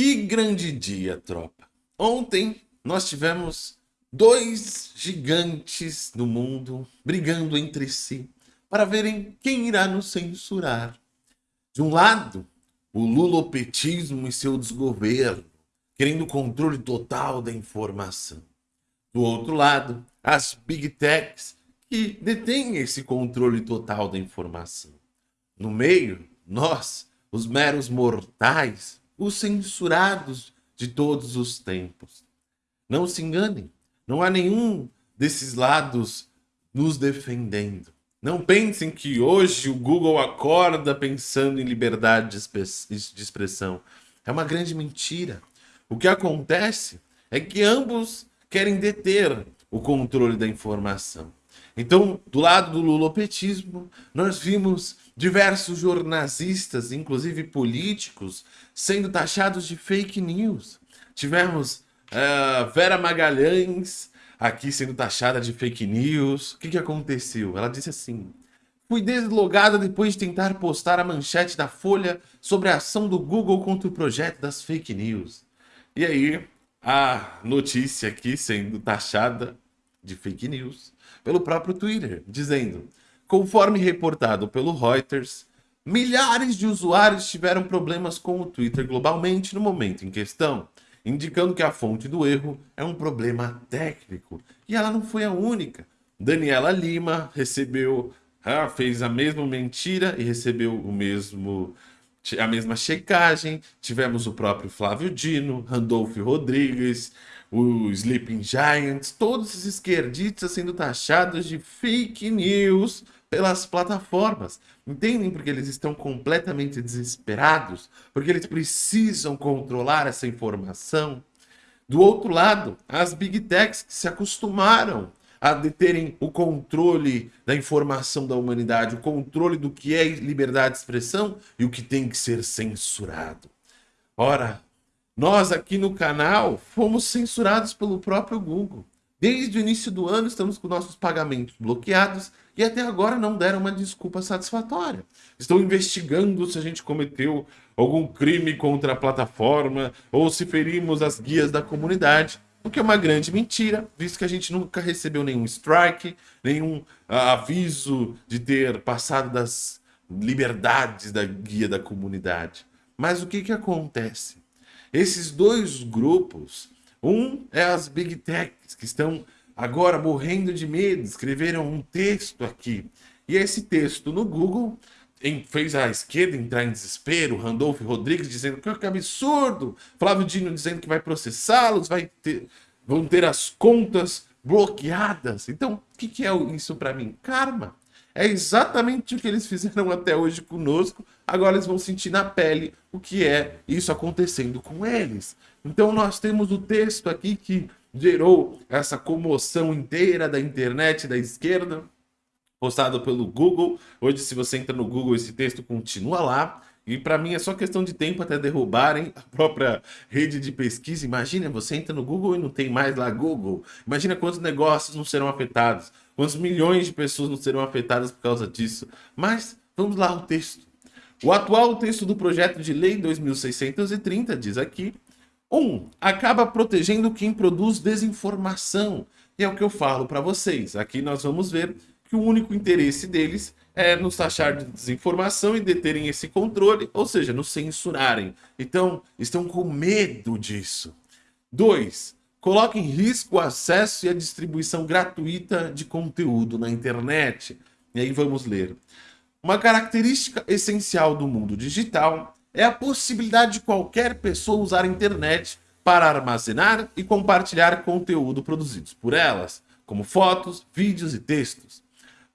Que grande dia, tropa! Ontem nós tivemos dois gigantes do mundo brigando entre si para verem quem irá nos censurar. De um lado, o lulopetismo e seu desgoverno, querendo controle total da informação. Do outro lado, as big techs que detêm esse controle total da informação. No meio, nós, os meros mortais, os censurados de todos os tempos. Não se enganem, não há nenhum desses lados nos defendendo. Não pensem que hoje o Google acorda pensando em liberdade de expressão. É uma grande mentira. O que acontece é que ambos querem deter o controle da informação. Então, do lado do lulopetismo, nós vimos diversos jornalistas, inclusive políticos, sendo taxados de fake news. Tivemos uh, Vera Magalhães aqui sendo taxada de fake news. O que, que aconteceu? Ela disse assim, Fui deslogada depois de tentar postar a manchete da Folha sobre a ação do Google contra o projeto das fake news. E aí, a notícia aqui sendo taxada de fake news pelo próprio Twitter, dizendo Conforme reportado pelo Reuters, milhares de usuários tiveram problemas com o Twitter globalmente no momento em questão, indicando que a fonte do erro é um problema técnico. E ela não foi a única. Daniela Lima recebeu, ah, fez a mesma mentira e recebeu o mesmo a mesma checagem. Tivemos o próprio Flávio Dino, Randolph Rodrigues, o Sleeping Giants, todos os esquerdistas sendo taxados de fake news pelas plataformas. Entendem porque eles estão completamente desesperados? Porque eles precisam controlar essa informação? Do outro lado, as big techs que se acostumaram a deterem o controle da informação da humanidade, o controle do que é liberdade de expressão e o que tem que ser censurado. Ora, nós aqui no canal fomos censurados pelo próprio Google. Desde o início do ano estamos com nossos pagamentos bloqueados e até agora não deram uma desculpa satisfatória. Estão investigando se a gente cometeu algum crime contra a plataforma ou se ferimos as guias da comunidade, o que é uma grande mentira, visto que a gente nunca recebeu nenhum strike, nenhum uh, aviso de ter passado das liberdades da guia da comunidade. Mas o que, que acontece? Esses dois grupos um é as Big Techs, que estão agora morrendo de medo, escreveram um texto aqui. E esse texto no Google fez a esquerda entrar em desespero, Randolph Rodrigues dizendo que, que absurdo, Flávio Dino dizendo que vai processá-los, vai ter, vão ter as contas bloqueadas. Então, o que, que é isso para mim? Karma. É exatamente o que eles fizeram até hoje conosco, agora eles vão sentir na pele o que é isso acontecendo com eles. Então nós temos o texto aqui que gerou essa comoção inteira da internet da esquerda, postado pelo Google. Hoje, se você entra no Google, esse texto continua lá. E para mim é só questão de tempo até derrubarem a própria rede de pesquisa. Imagina, você entra no Google e não tem mais lá Google. Imagina quantos negócios não serão afetados. Quantos milhões de pessoas não serão afetadas por causa disso. Mas vamos lá o texto. O atual texto do projeto de lei 2630 diz aqui 1. Um, acaba protegendo quem produz desinformação. E é o que eu falo para vocês. Aqui nós vamos ver que o único interesse deles é nos taxar de desinformação e deterem esse controle, ou seja, nos censurarem. Então, estão com medo disso. 2. Coloca em risco o acesso e a distribuição gratuita de conteúdo na internet. E aí vamos ler. Uma característica essencial do mundo digital é a possibilidade de qualquer pessoa usar a internet para armazenar e compartilhar conteúdo produzidos por elas, como fotos, vídeos e textos.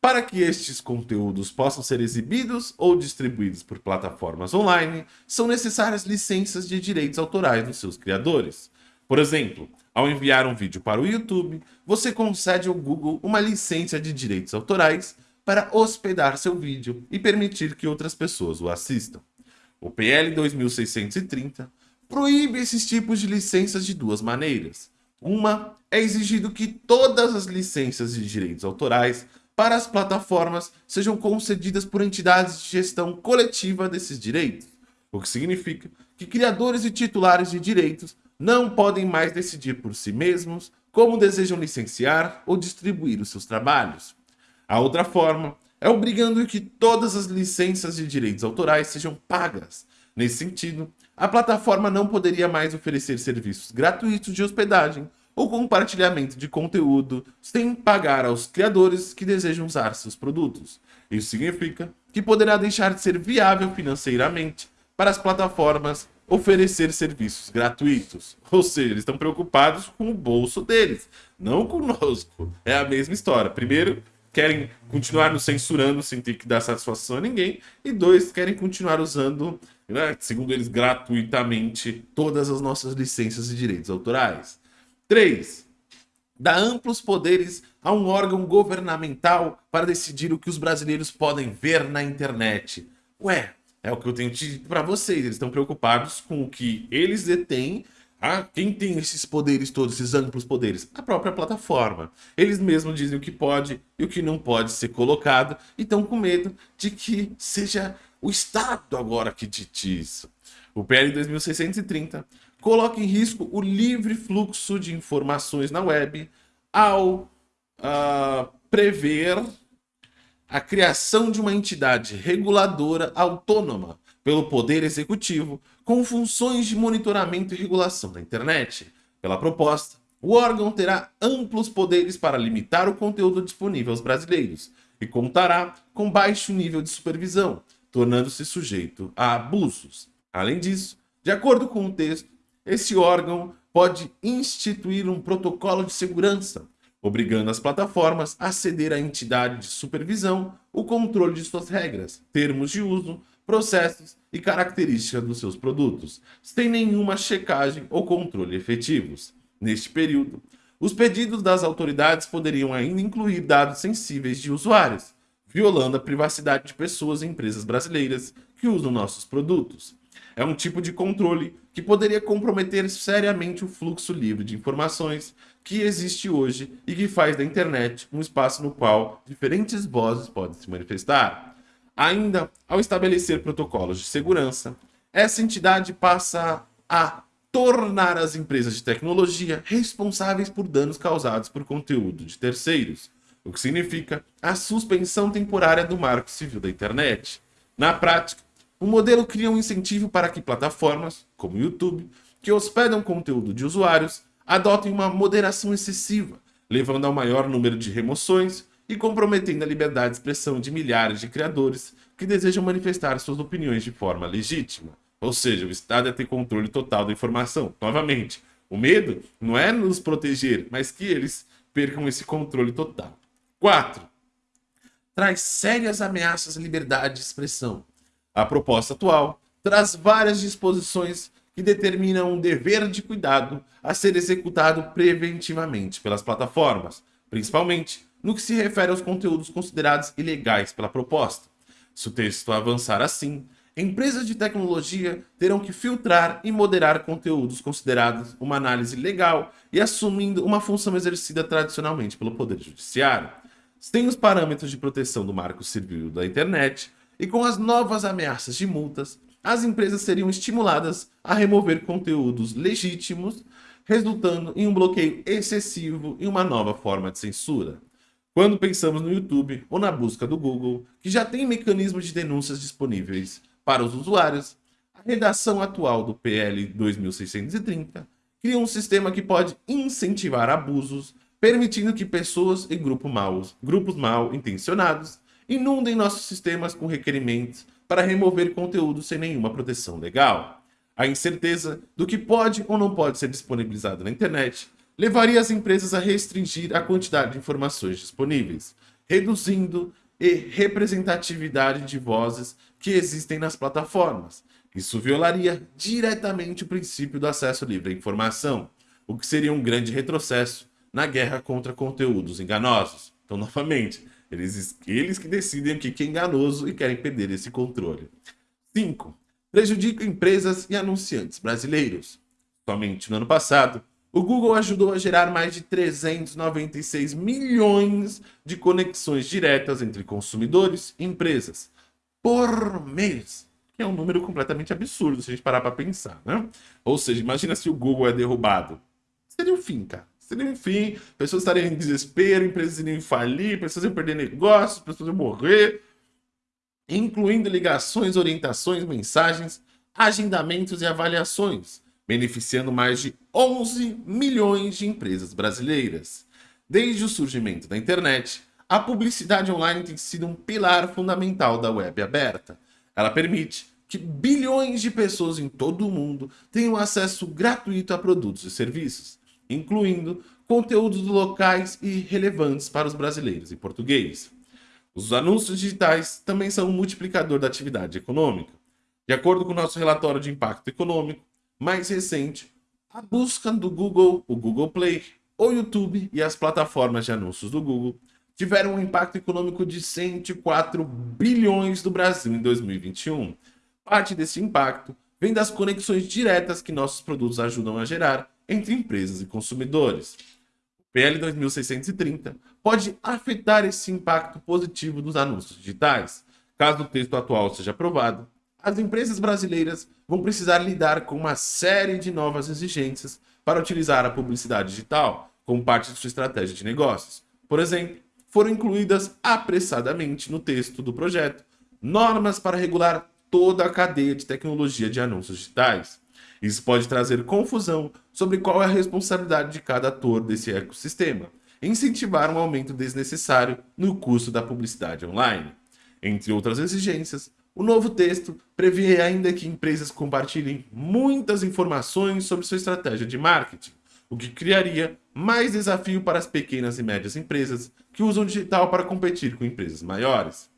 Para que estes conteúdos possam ser exibidos ou distribuídos por plataformas online, são necessárias licenças de direitos autorais dos seus criadores. Por exemplo, ao enviar um vídeo para o YouTube, você concede ao Google uma licença de direitos autorais para hospedar seu vídeo e permitir que outras pessoas o assistam. O PL 2630 proíbe esses tipos de licenças de duas maneiras. Uma é exigido que todas as licenças de direitos autorais para as plataformas sejam concedidas por entidades de gestão coletiva desses direitos. o que significa que criadores e titulares de direitos não podem mais decidir por si mesmos como desejam licenciar ou distribuir os seus trabalhos. A outra forma é obrigando que todas as licenças de direitos autorais sejam pagas. Nesse sentido, a plataforma não poderia mais oferecer serviços gratuitos de hospedagem ou compartilhamento de conteúdo sem pagar aos criadores que desejam usar seus produtos. Isso significa que poderá deixar de ser viável financeiramente para as plataformas oferecer serviços gratuitos. Ou seja, eles estão preocupados com o bolso deles, não conosco. É a mesma história. Primeiro, querem continuar nos censurando sem ter que dar satisfação a ninguém. E dois, querem continuar usando, né, segundo eles, gratuitamente todas as nossas licenças e direitos autorais. 3. Dá amplos poderes a um órgão governamental para decidir o que os brasileiros podem ver na internet. Ué, é o que eu tenho dito para vocês. Eles estão preocupados com o que eles detêm. Ah, quem tem esses poderes todos, esses amplos poderes? A própria plataforma. Eles mesmos dizem o que pode e o que não pode ser colocado e estão com medo de que seja o Estado agora que dite isso. O PL 2630 coloca em risco o livre fluxo de informações na web ao uh, prever a criação de uma entidade reguladora autônoma pelo Poder Executivo com funções de monitoramento e regulação da internet. Pela proposta, o órgão terá amplos poderes para limitar o conteúdo disponível aos brasileiros e contará com baixo nível de supervisão, tornando-se sujeito a abusos. Além disso, de acordo com o texto, esse órgão pode instituir um protocolo de segurança obrigando as plataformas a ceder à entidade de supervisão o controle de suas regras, termos de uso, processos e características dos seus produtos, sem nenhuma checagem ou controle efetivos. Neste período, os pedidos das autoridades poderiam ainda incluir dados sensíveis de usuários, violando a privacidade de pessoas e empresas brasileiras que usam nossos produtos. É um tipo de controle que poderia comprometer seriamente o fluxo livre de informações que existe hoje e que faz da internet um espaço no qual diferentes vozes podem se manifestar. Ainda, ao estabelecer protocolos de segurança, essa entidade passa a tornar as empresas de tecnologia responsáveis por danos causados por conteúdo de terceiros, o que significa a suspensão temporária do marco civil da internet. Na prática, o modelo cria um incentivo para que plataformas, como o YouTube, que hospedam conteúdo de usuários, adotem uma moderação excessiva, levando ao maior número de remoções e comprometendo a liberdade de expressão de milhares de criadores que desejam manifestar suas opiniões de forma legítima. Ou seja, o Estado é ter controle total da informação. Novamente, o medo não é nos proteger, mas que eles percam esse controle total. 4. Traz sérias ameaças à liberdade de expressão. A proposta atual traz várias disposições que determinam um dever de cuidado a ser executado preventivamente pelas plataformas, principalmente no que se refere aos conteúdos considerados ilegais pela proposta. Se o texto avançar assim, empresas de tecnologia terão que filtrar e moderar conteúdos considerados uma análise legal e assumindo uma função exercida tradicionalmente pelo Poder Judiciário. Sem os parâmetros de proteção do Marco Civil da Internet, e com as novas ameaças de multas, as empresas seriam estimuladas a remover conteúdos legítimos, resultando em um bloqueio excessivo e uma nova forma de censura. Quando pensamos no YouTube ou na busca do Google, que já tem mecanismos de denúncias disponíveis para os usuários, a redação atual do PL 2630 cria um sistema que pode incentivar abusos, permitindo que pessoas e grupos mal, grupos mal intencionados inundem nossos sistemas com requerimentos para remover conteúdo sem nenhuma proteção legal. A incerteza do que pode ou não pode ser disponibilizado na internet levaria as empresas a restringir a quantidade de informações disponíveis, reduzindo a representatividade de vozes que existem nas plataformas. Isso violaria diretamente o princípio do acesso livre à informação, o que seria um grande retrocesso na guerra contra conteúdos enganosos. Então, novamente, eles, eles que decidem o que é enganoso e querem perder esse controle. 5. Prejudica empresas e anunciantes brasileiros. Somente no ano passado, o Google ajudou a gerar mais de 396 milhões de conexões diretas entre consumidores e empresas por mês. que é um número completamente absurdo se a gente parar para pensar, né? Ou seja, imagina se o Google é derrubado. Seria o fim, cara. O fim, pessoas estariam em desespero, empresas iriam falir, pessoas iam perder negócios, pessoas iam morrer, incluindo ligações, orientações, mensagens, agendamentos e avaliações, beneficiando mais de 11 milhões de empresas brasileiras. Desde o surgimento da internet, a publicidade online tem sido um pilar fundamental da web aberta. Ela permite que bilhões de pessoas em todo o mundo tenham acesso gratuito a produtos e serviços, incluindo conteúdos locais e relevantes para os brasileiros em português. Os anúncios digitais também são um multiplicador da atividade econômica. De acordo com o nosso relatório de impacto econômico mais recente, a busca do Google, o Google Play, o YouTube e as plataformas de anúncios do Google tiveram um impacto econômico de 104 bilhões do Brasil em 2021. Parte desse impacto vem das conexões diretas que nossos produtos ajudam a gerar entre empresas e consumidores. O PL 2630 pode afetar esse impacto positivo dos anúncios digitais. Caso o texto atual seja aprovado, as empresas brasileiras vão precisar lidar com uma série de novas exigências para utilizar a publicidade digital como parte de sua estratégia de negócios. Por exemplo, foram incluídas apressadamente no texto do projeto normas para regular toda a cadeia de tecnologia de anúncios digitais. Isso pode trazer confusão sobre qual é a responsabilidade de cada ator desse ecossistema, incentivar um aumento desnecessário no custo da publicidade online. Entre outras exigências, o novo texto prevê ainda que empresas compartilhem muitas informações sobre sua estratégia de marketing, o que criaria mais desafio para as pequenas e médias empresas que usam digital para competir com empresas maiores.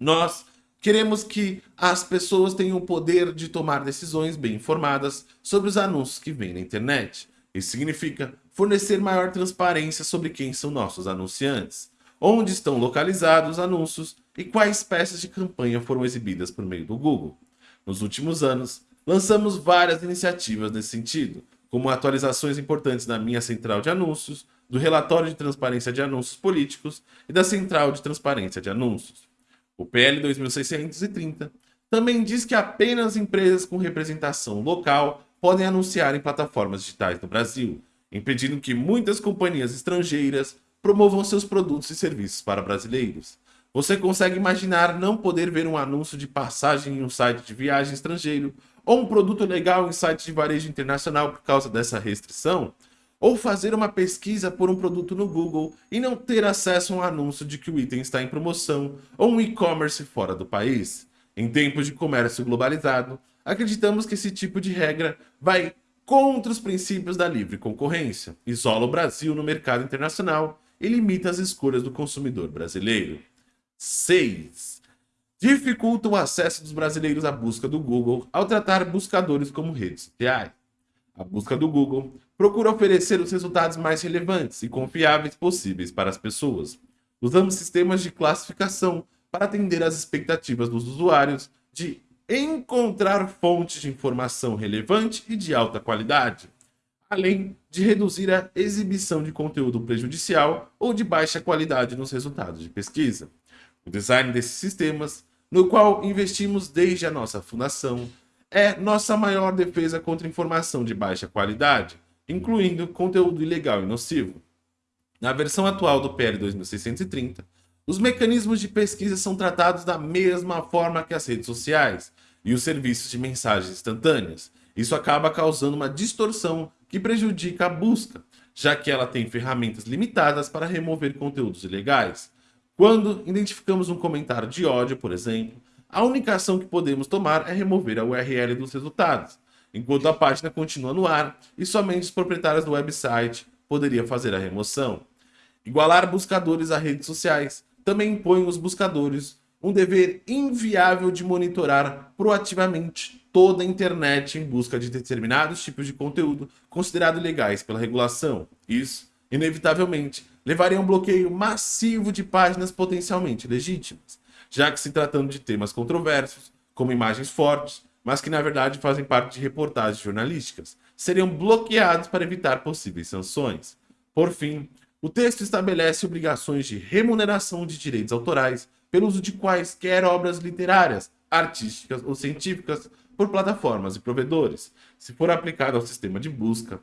Nós queremos que as pessoas tenham o poder de tomar decisões bem informadas sobre os anúncios que vêm na internet. Isso significa fornecer maior transparência sobre quem são nossos anunciantes, onde estão localizados os anúncios e quais peças de campanha foram exibidas por meio do Google. Nos últimos anos, lançamos várias iniciativas nesse sentido, como atualizações importantes da minha central de anúncios, do relatório de transparência de anúncios políticos e da central de transparência de anúncios. O PL 2630 também diz que apenas empresas com representação local podem anunciar em plataformas digitais no Brasil, impedindo que muitas companhias estrangeiras promovam seus produtos e serviços para brasileiros. Você consegue imaginar não poder ver um anúncio de passagem em um site de viagem estrangeiro ou um produto legal em site de varejo internacional por causa dessa restrição? Ou fazer uma pesquisa por um produto no Google e não ter acesso a um anúncio de que o item está em promoção ou um e-commerce fora do país? Em tempos de comércio globalizado, acreditamos que esse tipo de regra vai contra os princípios da livre concorrência, isola o Brasil no mercado internacional e limita as escolhas do consumidor brasileiro. 6. Dificulta o acesso dos brasileiros à busca do Google ao tratar buscadores como redes sociais. A busca do Google procura oferecer os resultados mais relevantes e confiáveis possíveis para as pessoas. Usamos sistemas de classificação para atender às expectativas dos usuários de encontrar fontes de informação relevante e de alta qualidade, além de reduzir a exibição de conteúdo prejudicial ou de baixa qualidade nos resultados de pesquisa. O design desses sistemas, no qual investimos desde a nossa fundação, é nossa maior defesa contra informação de baixa qualidade, incluindo conteúdo ilegal e nocivo. Na versão atual do PL 2630, os mecanismos de pesquisa são tratados da mesma forma que as redes sociais e os serviços de mensagens instantâneas. Isso acaba causando uma distorção que prejudica a busca, já que ela tem ferramentas limitadas para remover conteúdos ilegais. Quando identificamos um comentário de ódio, por exemplo, a única ação que podemos tomar é remover a URL dos resultados, enquanto a página continua no ar e somente os proprietários do website poderiam fazer a remoção. Igualar buscadores a redes sociais também impõe aos buscadores um dever inviável de monitorar proativamente toda a internet em busca de determinados tipos de conteúdo considerados legais pela regulação. Isso, inevitavelmente, levaria a um bloqueio massivo de páginas potencialmente legítimas, já que se tratando de temas controversos, como imagens fortes, mas que na verdade fazem parte de reportagens jornalísticas, seriam bloqueados para evitar possíveis sanções. Por fim, o texto estabelece obrigações de remuneração de direitos autorais pelo uso de quaisquer obras literárias, artísticas ou científicas por plataformas e provedores. Se for aplicado ao sistema de busca,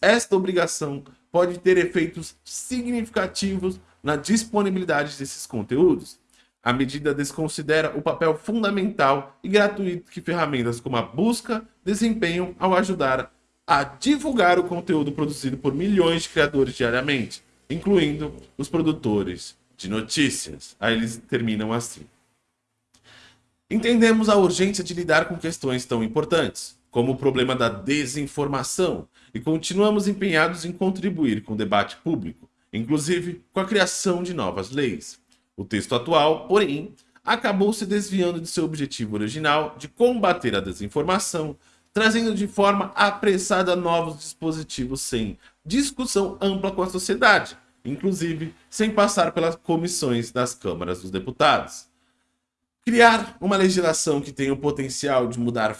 esta obrigação pode ter efeitos significativos na disponibilidade desses conteúdos. A medida desconsidera o papel fundamental e gratuito que ferramentas como a busca desempenham ao ajudar a divulgar o conteúdo produzido por milhões de criadores diariamente, incluindo os produtores de notícias. Aí eles terminam assim. Entendemos a urgência de lidar com questões tão importantes, como o problema da desinformação, e continuamos empenhados em contribuir com o debate público, inclusive com a criação de novas leis. O texto atual, porém, acabou se desviando de seu objetivo original de combater a desinformação, trazendo de forma apressada novos dispositivos sem discussão ampla com a sociedade, inclusive sem passar pelas comissões das câmaras dos deputados. Criar uma legislação que tenha o potencial de mudar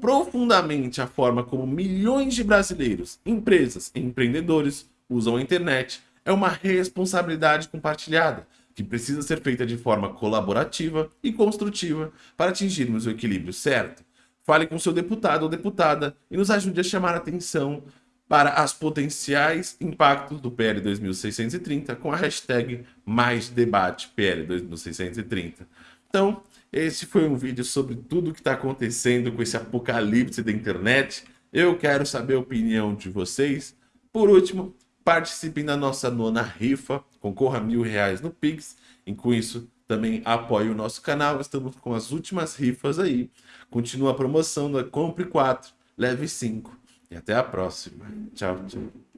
profundamente a forma como milhões de brasileiros, empresas e empreendedores usam a internet é uma responsabilidade compartilhada, que precisa ser feita de forma colaborativa e construtiva para atingirmos o equilíbrio certo. Fale com seu deputado ou deputada e nos ajude a chamar atenção para as potenciais impactos do PL 2630 com a hashtag mais debate PL 2630. Então, esse foi um vídeo sobre tudo que está acontecendo com esse apocalipse da internet. Eu quero saber a opinião de vocês. Por último, participem da nossa nona rifa, concorra a mil reais no Pix. E com isso, também apoie o nosso canal. Estamos com as últimas rifas aí. Continua a promoção da Compre 4, leve 5. E até a próxima. Tchau, tchau.